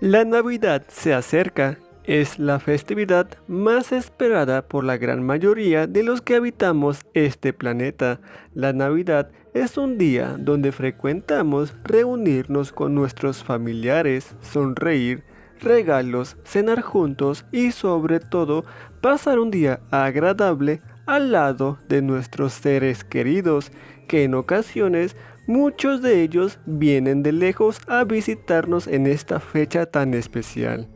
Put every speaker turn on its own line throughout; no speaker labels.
La Navidad se acerca. Es la festividad más esperada por la gran mayoría de los que habitamos este planeta. La Navidad es un día donde frecuentamos reunirnos con nuestros familiares, sonreír, regalos, cenar juntos y sobre todo pasar un día agradable al lado de nuestros seres queridos, que en ocasiones Muchos de ellos vienen de lejos a visitarnos en esta fecha tan especial.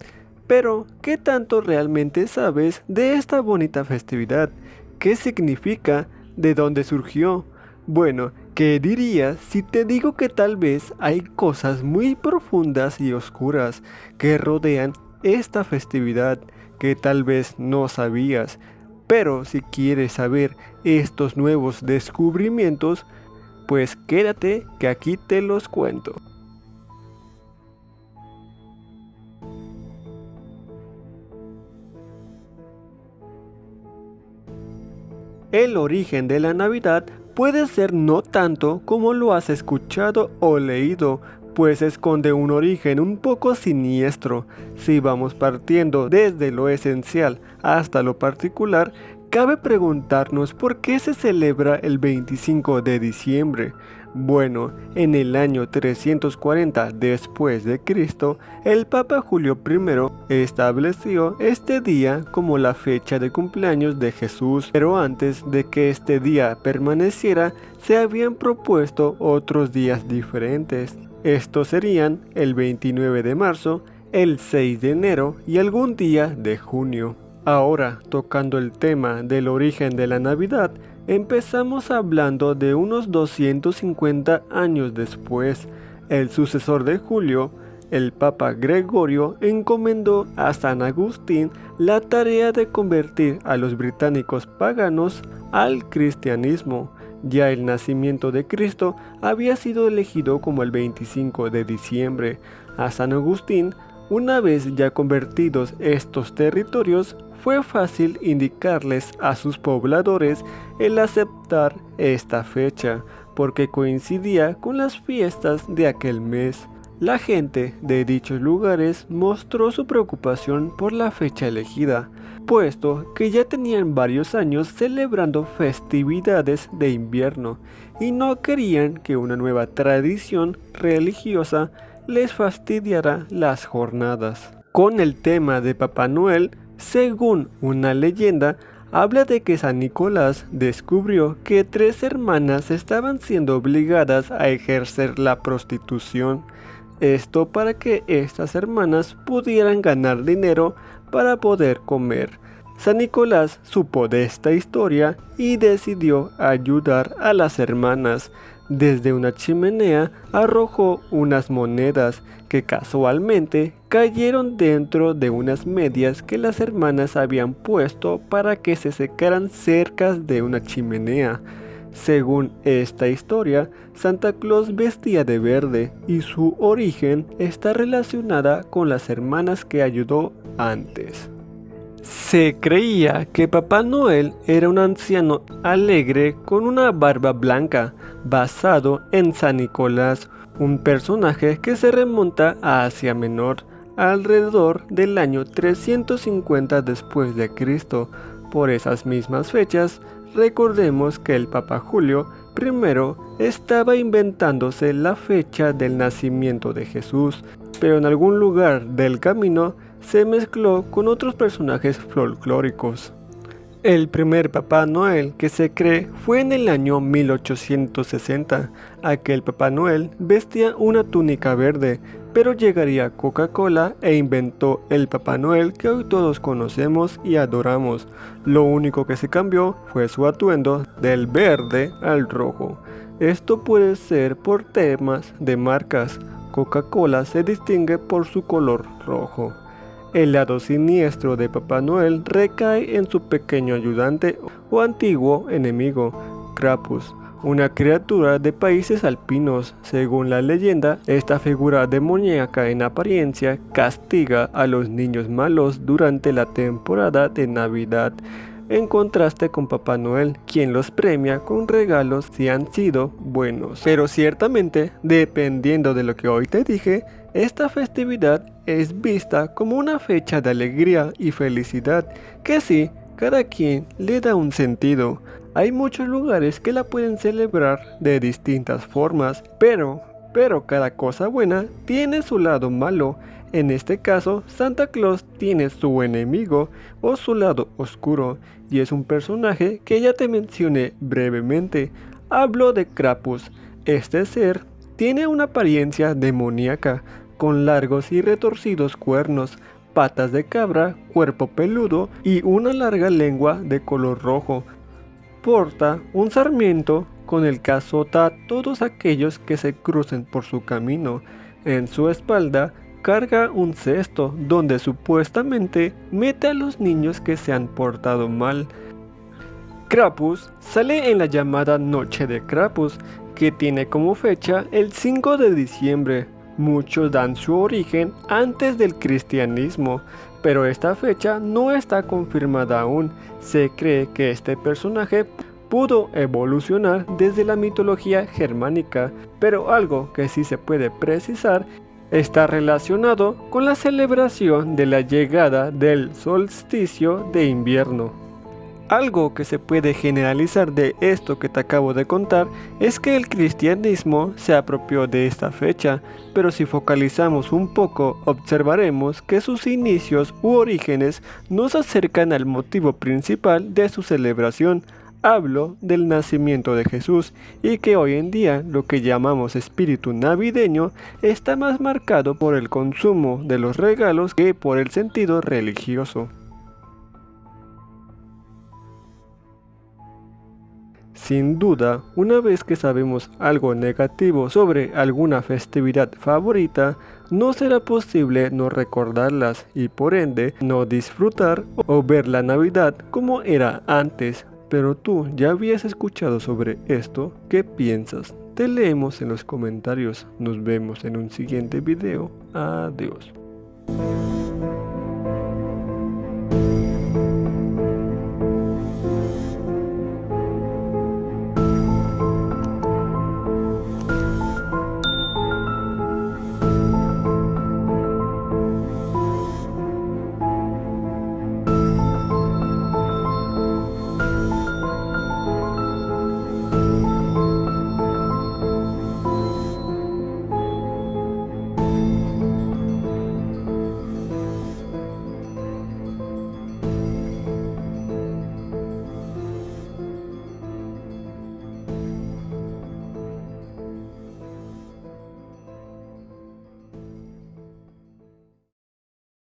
Pero, ¿qué tanto realmente sabes de esta bonita festividad? ¿Qué significa? ¿De dónde surgió? Bueno, ¿qué dirías si te digo que tal vez hay cosas muy profundas y oscuras que rodean esta festividad que tal vez no sabías? Pero si quieres saber estos nuevos descubrimientos, pues quédate que aquí te los cuento. El origen de la Navidad puede ser no tanto como lo has escuchado o leído, pues esconde un origen un poco siniestro. Si vamos partiendo desde lo esencial hasta lo particular, Cabe preguntarnos por qué se celebra el 25 de diciembre. Bueno, en el año 340 después de Cristo, el Papa Julio I estableció este día como la fecha de cumpleaños de Jesús, pero antes de que este día permaneciera, se habían propuesto otros días diferentes. Estos serían el 29 de marzo, el 6 de enero y algún día de junio. Ahora, tocando el tema del origen de la Navidad, empezamos hablando de unos 250 años después. El sucesor de Julio, el Papa Gregorio, encomendó a San Agustín la tarea de convertir a los británicos paganos al cristianismo. Ya el nacimiento de Cristo había sido elegido como el 25 de diciembre. A San Agustín una vez ya convertidos estos territorios, fue fácil indicarles a sus pobladores el aceptar esta fecha, porque coincidía con las fiestas de aquel mes. La gente de dichos lugares mostró su preocupación por la fecha elegida, puesto que ya tenían varios años celebrando festividades de invierno y no querían que una nueva tradición religiosa les fastidiara las jornadas. Con el tema de Papá Noel, según una leyenda, habla de que San Nicolás descubrió que tres hermanas estaban siendo obligadas a ejercer la prostitución. Esto para que estas hermanas pudieran ganar dinero para poder comer. San Nicolás supo de esta historia y decidió ayudar a las hermanas. Desde una chimenea arrojó unas monedas que casualmente cayeron dentro de unas medias que las hermanas habían puesto para que se secaran cerca de una chimenea. Según esta historia, Santa Claus vestía de verde y su origen está relacionada con las hermanas que ayudó antes. Se creía que Papá Noel era un anciano alegre con una barba blanca, basado en San Nicolás, un personaje que se remonta a Asia Menor alrededor del año 350 después de Cristo. Por esas mismas fechas, recordemos que el Papa Julio I estaba inventándose la fecha del nacimiento de Jesús, pero en algún lugar del camino se mezcló con otros personajes folclóricos. El primer Papá Noel que se cree fue en el año 1860. Aquel Papá Noel vestía una túnica verde, pero llegaría Coca-Cola e inventó el Papá Noel que hoy todos conocemos y adoramos. Lo único que se cambió fue su atuendo del verde al rojo. Esto puede ser por temas de marcas. Coca-Cola se distingue por su color rojo. El lado siniestro de Papá Noel recae en su pequeño ayudante o antiguo enemigo, Krampus, una criatura de países alpinos. Según la leyenda, esta figura demoníaca en apariencia castiga a los niños malos durante la temporada de Navidad, en contraste con Papá Noel, quien los premia con regalos si han sido buenos. Pero ciertamente, dependiendo de lo que hoy te dije, Esta festividad es vista como una fecha de alegría y felicidad que sí, cada quien le da un sentido. Hay muchos lugares que la pueden celebrar de distintas formas, pero, pero cada cosa buena tiene su lado malo. En este caso, Santa Claus tiene su enemigo o su lado oscuro, y es un personaje que ya te mencioné brevemente. Hablo de Krampus. Este ser tiene una apariencia demoníaca, con largos y retorcidos cuernos, patas de cabra, cuerpo peludo y una larga lengua de color rojo. Porta un sarmiento con el que azota a todos aquellos que se crucen por su camino. En su espalda carga un cesto donde supuestamente mete a los niños que se han portado mal. Krapus sale en la llamada Noche de Krapus, que tiene como fecha el 5 de diciembre, Muchos dan su origen antes del cristianismo, pero esta fecha no está confirmada aún. Se cree que este personaje pudo evolucionar desde la mitología germánica, pero algo que sí se puede precisar está relacionado con la celebración de la llegada del solsticio de invierno. Algo que se puede generalizar de esto que te acabo de contar es que el cristianismo se apropió de esta fecha, pero si focalizamos un poco observaremos que sus inicios u orígenes nos acercan al motivo principal de su celebración, hablo del nacimiento de Jesús y que hoy en día lo que llamamos espíritu navideño está más marcado por el consumo de los regalos que por el sentido religioso. Sin duda, una vez que sabemos algo negativo sobre alguna festividad favorita, no será posible no recordarlas y por ende no disfrutar o ver la Navidad como era antes. Pero tú ya habías escuchado sobre esto, ¿qué piensas? Te leemos en los comentarios. Nos vemos en un siguiente video. Adiós.